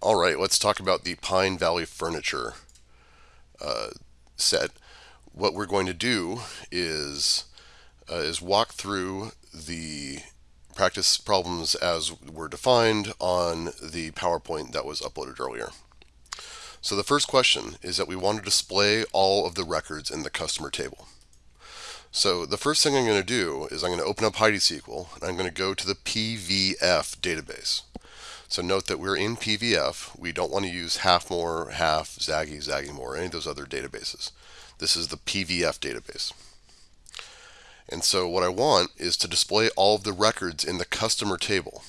All right, let's talk about the Pine Valley Furniture uh, set. What we're going to do is uh, is walk through the practice problems as were defined on the PowerPoint that was uploaded earlier. So the first question is that we want to display all of the records in the customer table. So the first thing I'm going to do is I'm going to open up HeidiSQL and I'm going to go to the PVF database. So note that we're in PVF. We don't want to use HalfMore, Half, Zaggy, Zaggymore, any of those other databases. This is the PVF database. And so what I want is to display all of the records in the customer table.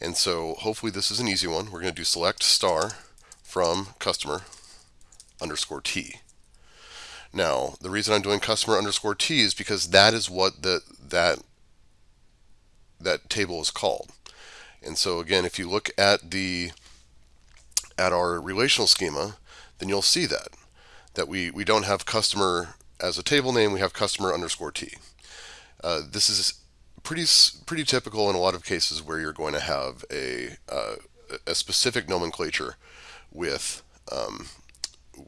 And so hopefully this is an easy one. We're going to do select star from customer underscore T. Now, the reason I'm doing customer underscore T is because that is what the, that, that table is called. And so again, if you look at the at our relational schema, then you'll see that that we we don't have customer as a table name. We have customer underscore t. Uh, this is pretty pretty typical in a lot of cases where you're going to have a uh, a specific nomenclature with um,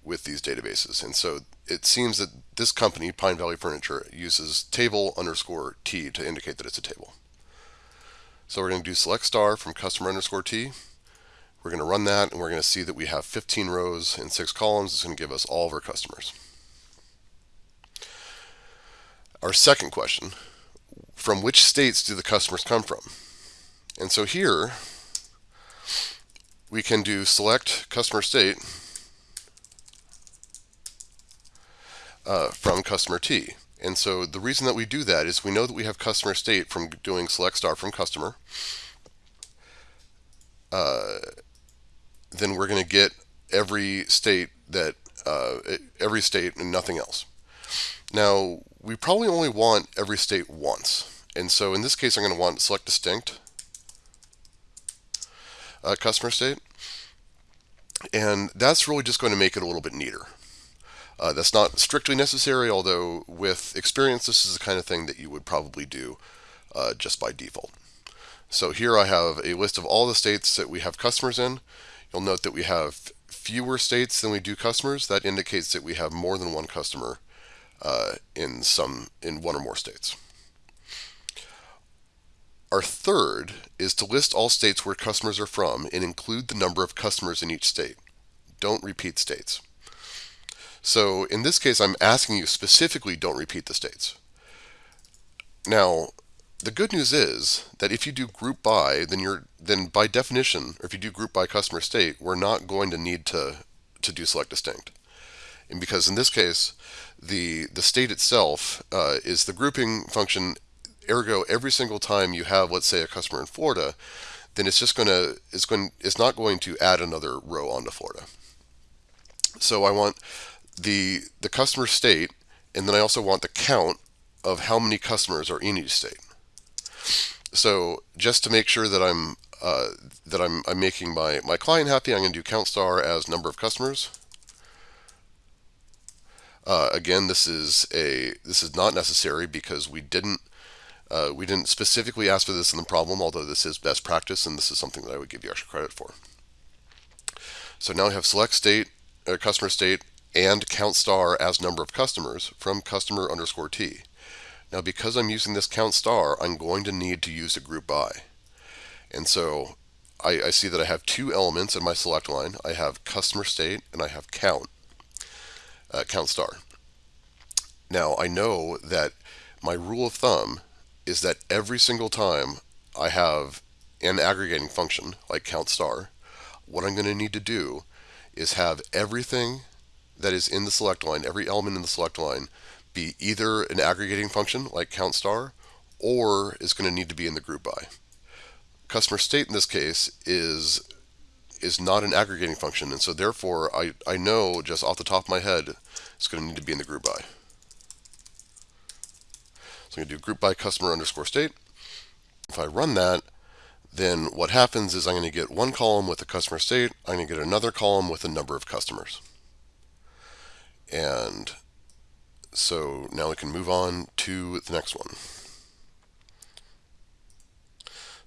with these databases. And so it seems that this company, Pine Valley Furniture, uses table underscore t to indicate that it's a table. So we're going to do select star from customer underscore T. We're going to run that and we're going to see that we have 15 rows and 6 columns. It's going to give us all of our customers. Our second question, from which states do the customers come from? And so here we can do select customer state uh, from customer T. And so the reason that we do that is we know that we have customer state from doing select star from customer. Uh, then we're going to get every state that uh, every state and nothing else. Now we probably only want every state once, and so in this case I'm going to want select distinct uh, customer state, and that's really just going to make it a little bit neater. Uh, that's not strictly necessary, although with experience, this is the kind of thing that you would probably do uh, just by default. So here I have a list of all the states that we have customers in. You'll note that we have fewer states than we do customers. That indicates that we have more than one customer uh, in some in one or more states. Our third is to list all states where customers are from and include the number of customers in each state. Don't repeat states. So in this case, I'm asking you specifically don't repeat the states. Now, the good news is that if you do group by, then you're then by definition, or if you do group by customer state, we're not going to need to to do select distinct. And because in this case, the the state itself uh, is the grouping function. Ergo, every single time you have, let's say, a customer in Florida, then it's just going to it's going it's not going to add another row onto Florida. So I want the the customer state, and then I also want the count of how many customers are in each state. So just to make sure that I'm uh, that I'm, I'm making my, my client happy, I'm going to do count star as number of customers. Uh, again, this is a this is not necessary because we didn't uh, we didn't specifically ask for this in the problem, although this is best practice and this is something that I would give you extra credit for. So now we have select state, uh, customer state, and count star as number of customers from customer underscore t. Now because I'm using this count star, I'm going to need to use a group by. And so I, I see that I have two elements in my select line. I have customer state and I have count, uh, count star. Now I know that my rule of thumb is that every single time I have an aggregating function like count star, what I'm going to need to do is have everything that is in the select line, every element in the select line, be either an aggregating function like count star or is going to need to be in the group by. Customer state in this case is is not an aggregating function and so therefore I, I know just off the top of my head it's going to need to be in the group by. So I'm going to do group by customer underscore state. If I run that then what happens is I'm going to get one column with the customer state, I'm going to get another column with the number of customers. And so now we can move on to the next one.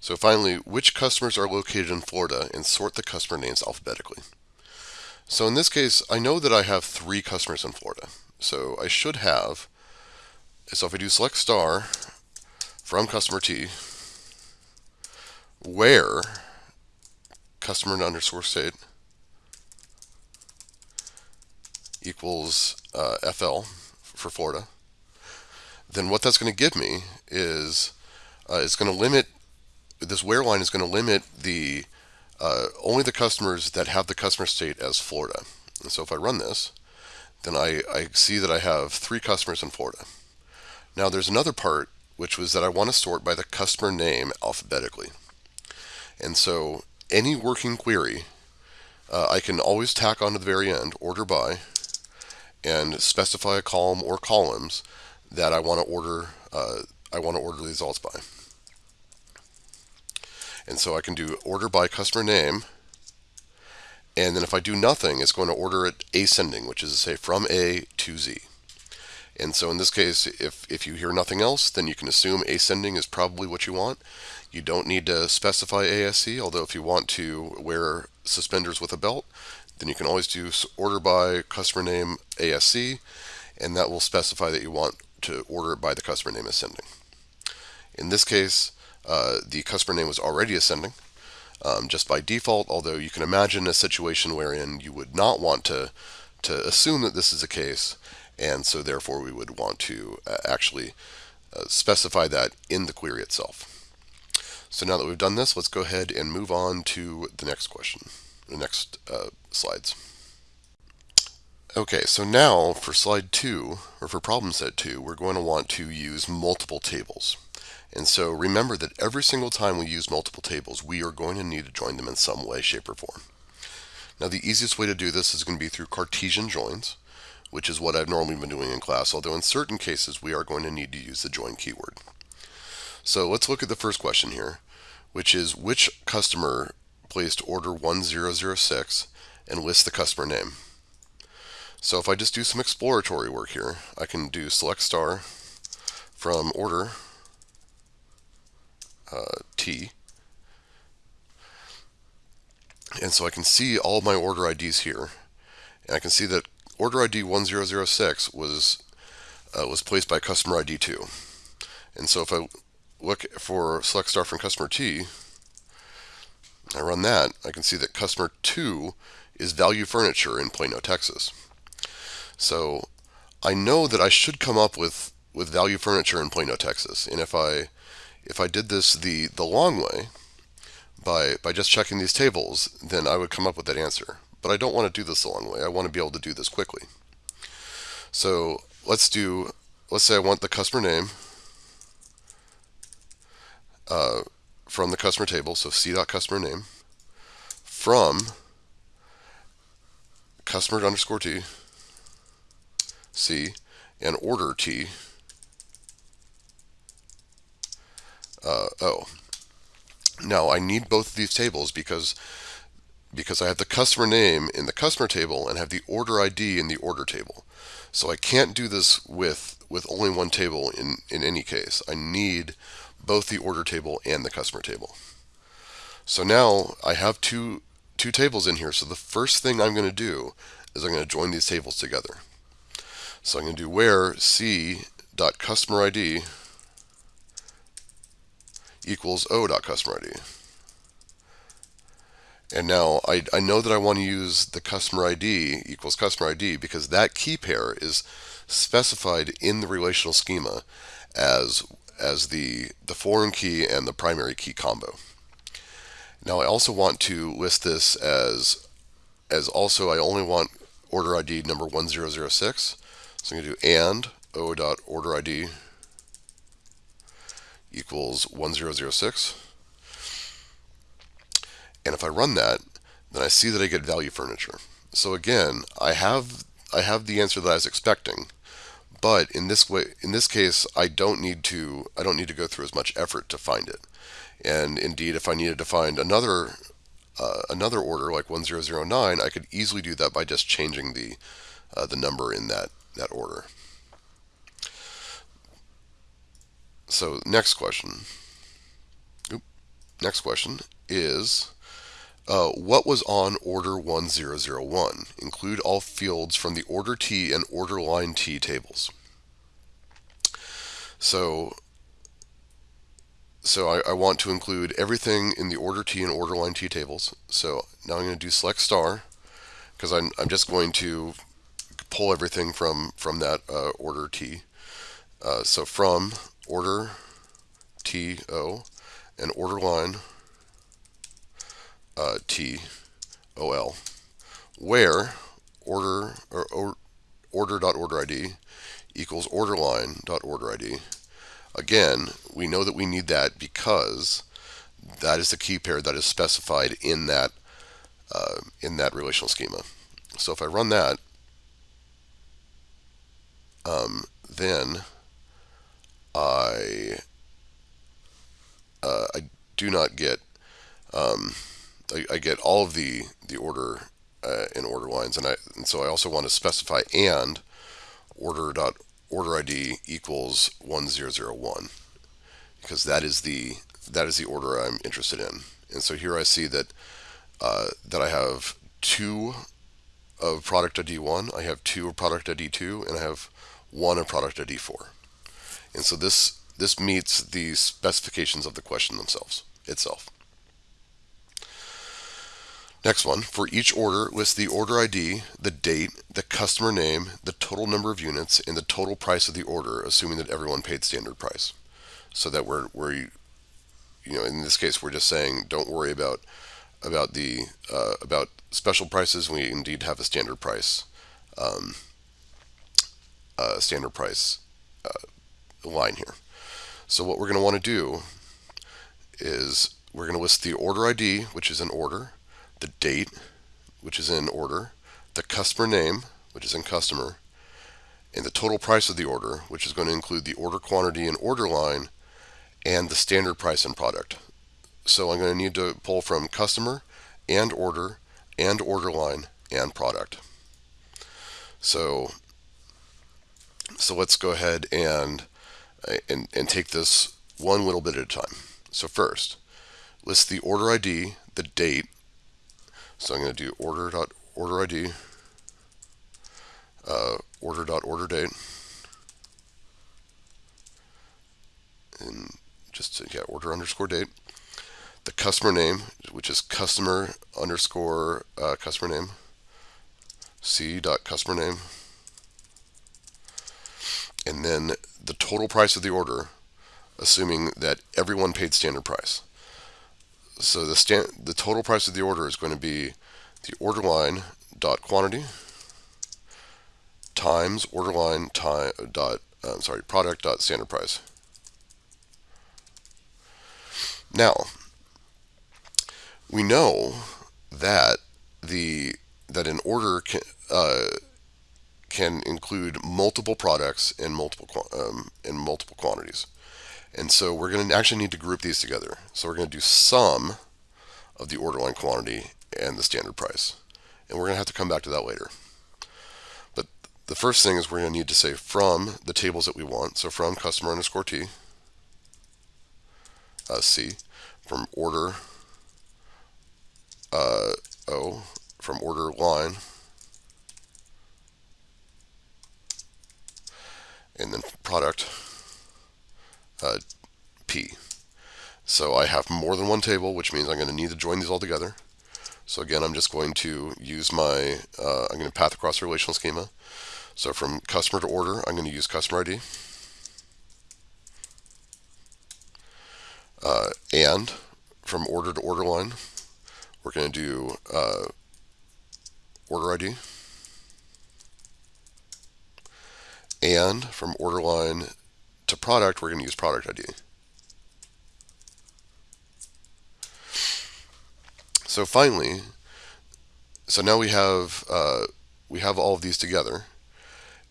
So finally, which customers are located in Florida and sort the customer names alphabetically. So in this case, I know that I have three customers in Florida. So I should have, so if I do select star from customer T, where customer underscore state equals uh, FL for Florida, then what that's going to give me is uh, it's going to limit this where line is going to limit the uh, only the customers that have the customer state as Florida. And so if I run this, then I, I see that I have three customers in Florida. Now there's another part which was that I want to sort by the customer name alphabetically. And so any working query, uh, I can always tack on to the very end, order by, and specify a column or columns that I want to order. Uh, I want to order results by. And so I can do order by customer name. And then if I do nothing, it's going to order it ascending, which is to say from A to Z. And so in this case, if, if you hear nothing else, then you can assume ascending is probably what you want. You don't need to specify ASC, although if you want to wear suspenders with a belt, then you can always do order by customer name ASC, and that will specify that you want to order by the customer name ascending. In this case, uh, the customer name was already ascending um, just by default, although you can imagine a situation wherein you would not want to, to assume that this is the case, and so therefore we would want to uh, actually uh, specify that in the query itself. So now that we've done this, let's go ahead and move on to the next question, the next uh, slides. Okay, so now for slide two, or for problem set two, we're going to want to use multiple tables. And so remember that every single time we use multiple tables, we are going to need to join them in some way, shape, or form. Now the easiest way to do this is going to be through Cartesian joins, which is what I've normally been doing in class, although in certain cases we are going to need to use the join keyword. So let's look at the first question here, which is which customer placed order 1006 and list the customer name. So if I just do some exploratory work here, I can do select star from order uh, T. And so I can see all my order IDs here. And I can see that order ID 1006 was uh, was placed by customer ID 2. And so if I look for select star from customer T, I run that, I can see that customer 2 is Value Furniture in Plano, Texas. So I know that I should come up with, with Value Furniture in Plano, Texas. And if I if I did this the, the long way, by, by just checking these tables, then I would come up with that answer. But I don't want to do this the long way. I want to be able to do this quickly. So let's do, let's say I want the customer name uh, from the customer table, so c.customer name, from customer underscore t, c, and order t, uh, O. Now I need both of these tables because because I have the customer name in the customer table and have the order ID in the order table. So I can't do this with with only one table in, in any case. I need both the order table and the customer table. So now I have two two tables in here. So the first thing I'm going to do is I'm going to join these tables together. So I'm going to do where c dot customer ID equals o dot customer ID. And now I, I know that I want to use the customer ID equals customer ID because that key pair is specified in the relational schema as, as the, the foreign key and the primary key combo. Now I also want to list this as, as also I only want order ID number 1006. So I'm going to do and o.order ID equals 1006. And if I run that, then I see that I get value furniture. So again, I have I have the answer that I was expecting, but in this way in this case I don't need to I don't need to go through as much effort to find it. And indeed if I needed to find another uh, another order like 1009, I could easily do that by just changing the uh, the number in that that order. So next question. Next question is uh, what was on order 1001? Include all fields from the order T and order line T tables. So, so I, I, want to include everything in the order T and order line T tables. So now I'm going to do select star because I'm, I'm just going to pull everything from, from that uh, order T. Uh, so from order T O and order line uh, T O L, where order or, or order.order ID equals order line dot order ID. Again, we know that we need that because that is the key pair that is specified in that uh, in that relational schema. So if I run that, um, then I uh, I do not get um, I, get all of the the order uh, in order lines, and I and so I also want to specify and order dot order ID equals 1001 because that is the that is the order I'm interested in. And so here I see that uh, that I have two of product ID 1, I have two of product ID 2, and I have one of product ID 4. And so this this meets the specifications of the question themselves itself. Next one, for each order, list the order ID, the date, the customer name, the total number of units, and the total price of the order, assuming that everyone paid standard price. So that we're, we're you know, in this case, we're just saying don't worry about about the uh, about special prices. We indeed have a standard price, um, standard price uh, line here. So what we're going to want to do is we're going to list the order ID, which is an order, the date, which is in order, the customer name, which is in customer, and the total price of the order, which is going to include the order quantity and order line, and the standard price and product. So I'm going to need to pull from customer and order and order line and product. So, so let's go ahead and, and, and take this one little bit at a time. So first, list the order ID, the date, so I'm going to do order dot order ID, uh, order date, and just to, yeah order underscore date. The customer name, which is customer underscore uh, customer name, c dot customer name, and then the total price of the order, assuming that everyone paid standard price. So the stand, the total price of the order is going to be the order line dot quantity times order line time dot uh, sorry product dot standard price. Now we know that the that an order can uh, can include multiple products in multiple um, in multiple quantities. And so we're going to actually need to group these together. So we're going to do sum of the order line quantity and the standard price. And we're going to have to come back to that later. But the first thing is we're going to need to say from the tables that we want. So from customer underscore T, uh, C, from order uh, O, from order line, and then product uh, P. So I have more than one table, which means I'm going to need to join these all together. So again, I'm just going to use my, uh, I'm going to path across the relational schema. So from customer to order, I'm going to use customer ID. Uh, and from order to order line, we're going to do uh, order ID. And from order line to product, we're going to use product ID. So finally, so now we have uh, we have all of these together,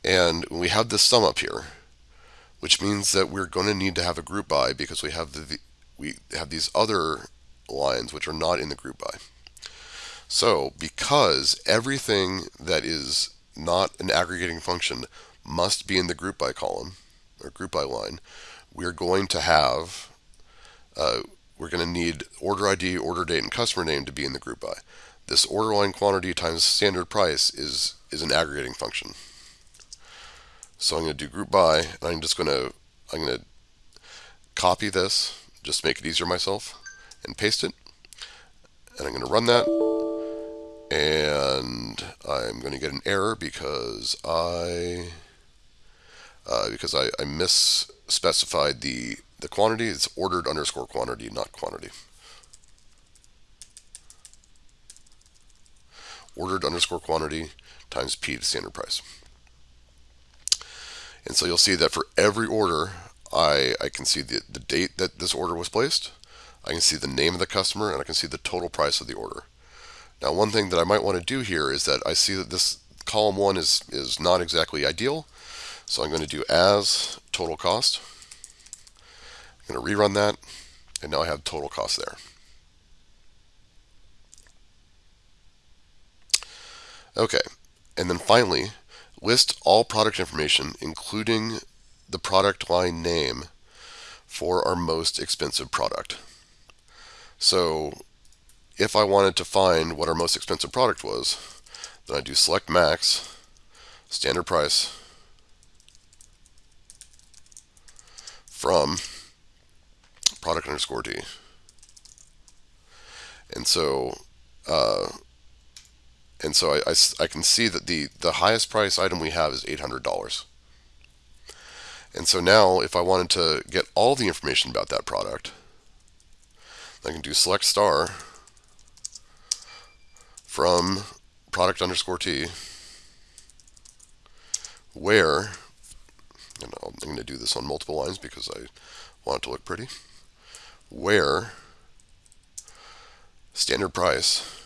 and we have this sum up here, which means that we're going to need to have a group by because we have the we have these other lines which are not in the group by. So because everything that is not an aggregating function must be in the group by column, or group by line, we're going to have uh, we're going to need order ID, order date, and customer name to be in the group by. This order line quantity times standard price is, is an aggregating function. So I'm going to do group by, and I'm just going to I'm going to copy this, just make it easier myself, and paste it. And I'm going to run that, and I'm going to get an error because I uh, because I, I misspecified the the quantity. It's ordered underscore quantity, not quantity. Ordered underscore quantity times P to standard price. And so you'll see that for every order, I, I can see the, the date that this order was placed, I can see the name of the customer, and I can see the total price of the order. Now, one thing that I might want to do here is that I see that this column one is, is not exactly ideal. So I'm going to do as total cost. I'm going to rerun that, and now I have total cost there. Okay, and then finally, list all product information, including the product line name for our most expensive product. So if I wanted to find what our most expensive product was, then I do select max, standard price, from product underscore D. And so, uh, and so I, I, I, can see that the, the highest price item we have is $800. And so now if I wanted to get all the information about that product, I can do select star from product underscore T where, and I'm going to do this on multiple lines because I want it to look pretty, where standard price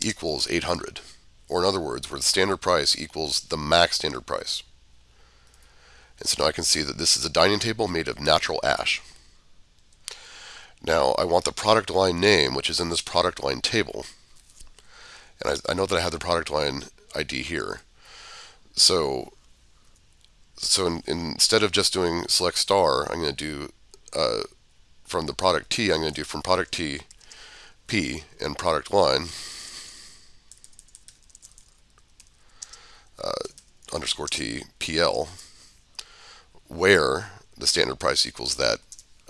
equals 800. Or in other words, where the standard price equals the max standard price. And so now I can see that this is a dining table made of natural ash. Now I want the product line name, which is in this product line table. And I, I know that I have the product line ID here. So, so in, in, instead of just doing select star, I'm going to do uh, from the product T, I'm going to do from product T, P, and product line, uh, underscore T, PL, where the standard price equals that,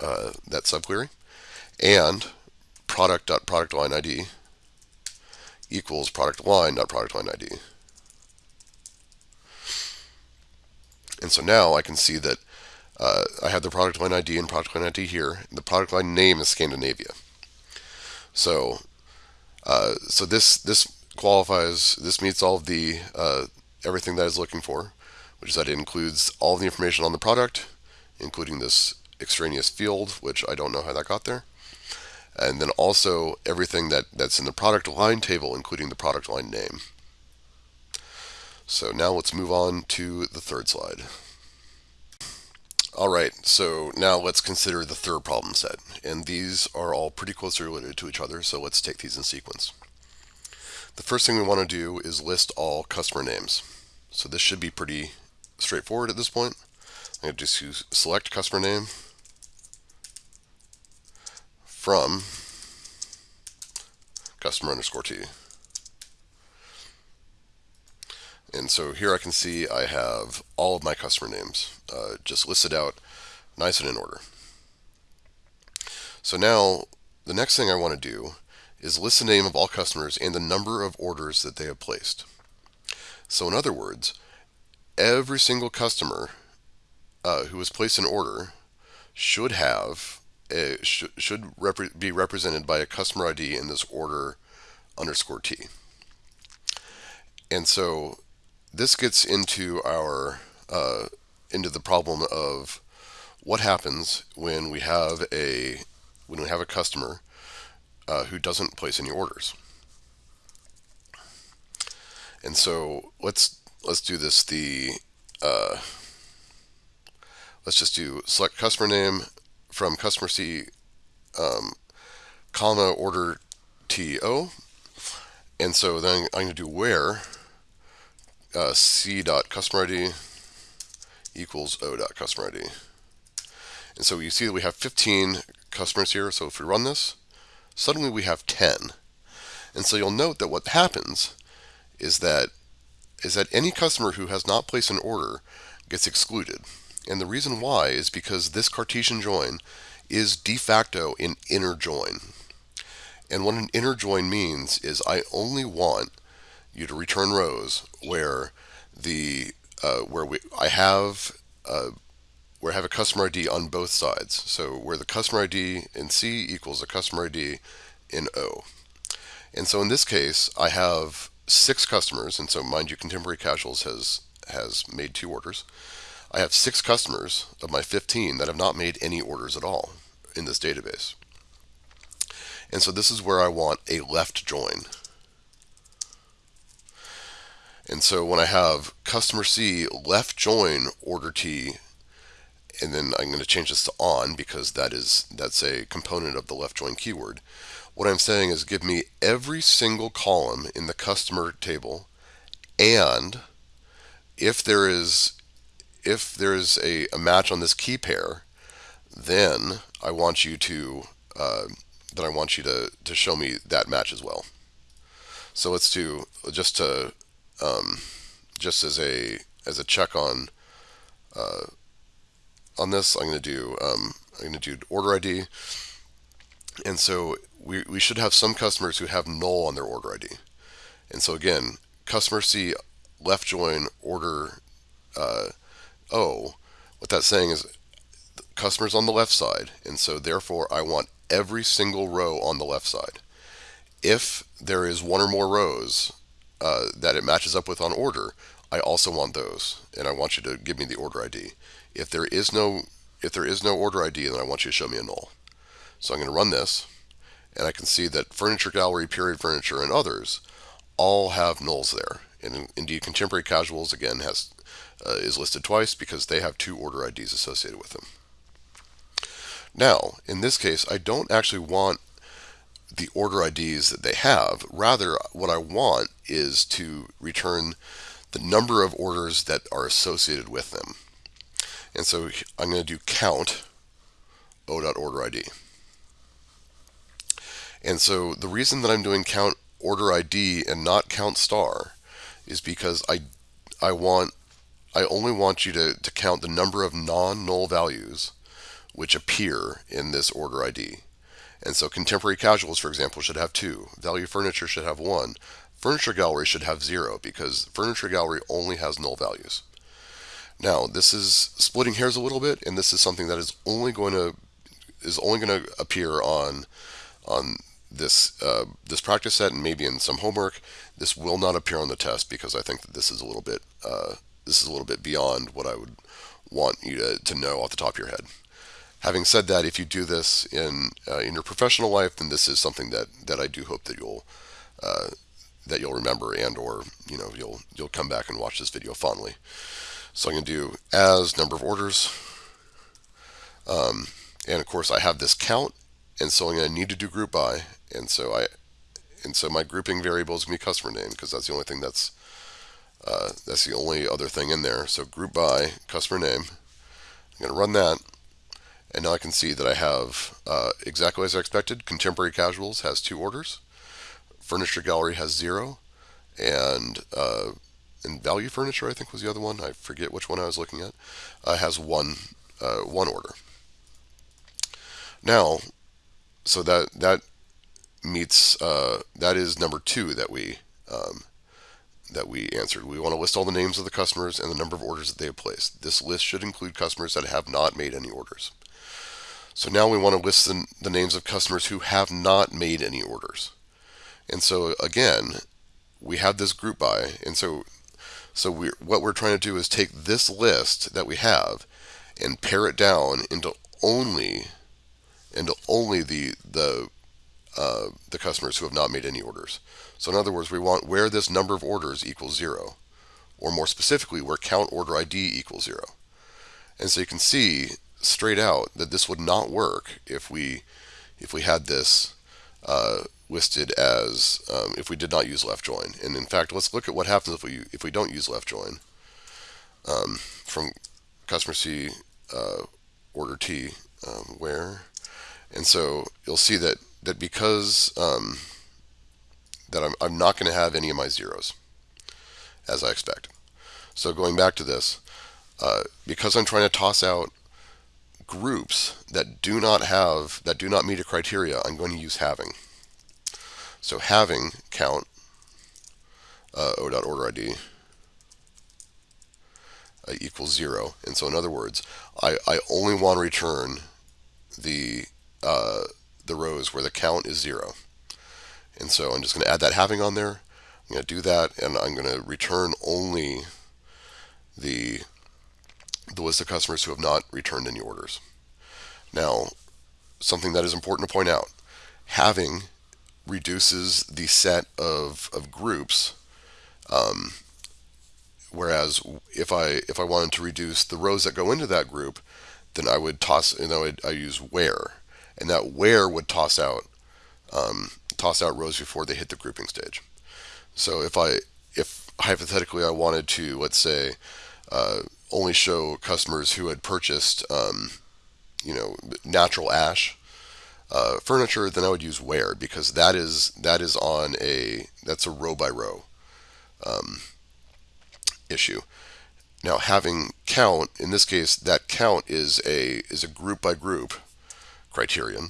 uh, that subquery, and product dot product line ID equals product line dot product line ID. And so now I can see that uh, I have the product line ID and product line ID here. The product line name is Scandinavia. So, uh, so this this qualifies. This meets all of the uh, everything that I was looking for, which is that it includes all the information on the product, including this extraneous field, which I don't know how that got there, and then also everything that that's in the product line table, including the product line name. So now let's move on to the third slide. All right, so now let's consider the third problem set. And these are all pretty closely related to each other, so let's take these in sequence. The first thing we want to do is list all customer names. So this should be pretty straightforward at this point. I'm going to just select customer name from customer underscore T. And so here I can see I have all of my customer names uh, just listed out nice and in order. So now the next thing I want to do is list the name of all customers and the number of orders that they have placed. So in other words, every single customer uh, who has placed an order should have a, sh should repre be represented by a customer ID in this order underscore T. And so this gets into our uh, into the problem of what happens when we have a when we have a customer uh, who doesn't place any orders. And so let's let's do this the uh, let's just do select customer name from customer C um, comma order TO and so then I'm going to do where uh, c dot customer ID equals o dot customer ID. And so you see that we have 15 customers here. So if we run this, suddenly we have 10. And so you'll note that what happens is that is that any customer who has not placed an order gets excluded. And the reason why is because this Cartesian join is de facto an inner join. And what an inner join means is I only want you to return rows where the uh, where we I have uh, where I have a customer ID on both sides. So where the customer ID in C equals the customer ID in O. And so in this case, I have six customers, and so mind you, Contemporary Casuals has has made two orders. I have six customers of my 15 that have not made any orders at all in this database. And so this is where I want a left join. And so when I have customer C left join order T, and then I'm going to change this to on because that is that's a component of the left join keyword. What I'm saying is give me every single column in the customer table and if there is if there is a, a match on this key pair, then I want you to uh, then I want you to, to show me that match as well. So let's do just to um, just as a as a check on uh, on this, I'm going to do um, I'm going to do order ID, and so we we should have some customers who have null on their order ID, and so again, customer C left join order uh, O. What that's saying is customers on the left side, and so therefore I want every single row on the left side. If there is one or more rows uh, that it matches up with on order, I also want those, and I want you to give me the order ID. If there is no if there is no order ID, then I want you to show me a null. So I'm going to run this, and I can see that Furniture Gallery, Period Furniture, and others all have nulls there. And indeed, Contemporary Casuals again has uh, is listed twice because they have two order IDs associated with them. Now, in this case, I don't actually want the order IDs that they have. Rather, what I want is to return the number of orders that are associated with them. And so I'm going to do count o.order And so the reason that I'm doing count order ID and not count star is because I I want I only want you to, to count the number of non-null values which appear in this order ID. And so contemporary casuals, for example, should have two. Value furniture should have one. Furniture gallery should have zero because furniture gallery only has null values. Now, this is splitting hairs a little bit, and this is something that is only going to is only going to appear on on this uh, this practice set and maybe in some homework. This will not appear on the test because I think that this is a little bit uh, this is a little bit beyond what I would want you to, to know off the top of your head. Having said that, if you do this in uh, in your professional life, then this is something that, that I do hope that you'll uh, that you'll remember and or you know you'll you'll come back and watch this video fondly. So I'm going to do as number of orders, um, and of course I have this count, and so I'm going to need to do group by, and so I and so my grouping variable is going to be customer name because that's the only thing that's uh, that's the only other thing in there. So group by customer name. I'm going to run that. And now I can see that I have uh, exactly as I expected. Contemporary Casuals has two orders. Furniture Gallery has zero. And, uh, and Value Furniture, I think, was the other one. I forget which one I was looking at. Uh, has one, uh, one order. Now, so that, that meets, uh, that is number two that we um, that we answered. We want to list all the names of the customers and the number of orders that they have placed. This list should include customers that have not made any orders. So now we want to list the, the names of customers who have not made any orders. And so again, we have this group by, and so so we what we're trying to do is take this list that we have and pare it down into only into only the the uh, the customers who have not made any orders. So in other words, we want where this number of orders equals zero, or more specifically, where count order ID equals zero. And so you can see straight out that this would not work if we if we had this uh, listed as um, if we did not use left join. And in fact, let's look at what happens if we if we don't use left join. Um, from customer C uh, order T, um, where, and so you'll see that that because um, that I'm, I'm not going to have any of my zeros as I expect. So going back to this, uh, because I'm trying to toss out groups that do not have that do not meet a criteria, I'm going to use having. So having count uh, o.order ID uh, equals zero. And so in other words, I, I only want to return the uh, the rows where the count is zero. And so I'm just going to add that having on there. I'm going to do that, and I'm going to return only the the list of customers who have not returned any orders. Now, something that is important to point out, having reduces the set of, of groups um, whereas if I if I wanted to reduce the rows that go into that group then I would toss you know I use where and that where would toss out um, toss out rows before they hit the grouping stage so if I if hypothetically I wanted to let's say uh, only show customers who had purchased um, you know natural ash uh, furniture, then I would use where because that is that is on a that's a row by row um, issue. Now having count in this case that count is a is a group by group criterion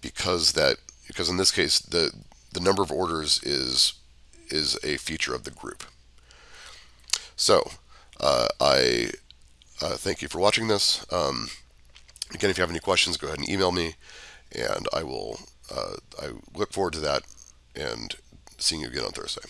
because that because in this case the the number of orders is is a feature of the group. So uh, I uh, thank you for watching this. Um, again, if you have any questions, go ahead and email me and I will uh, I look forward to that and seeing you again on Thursday.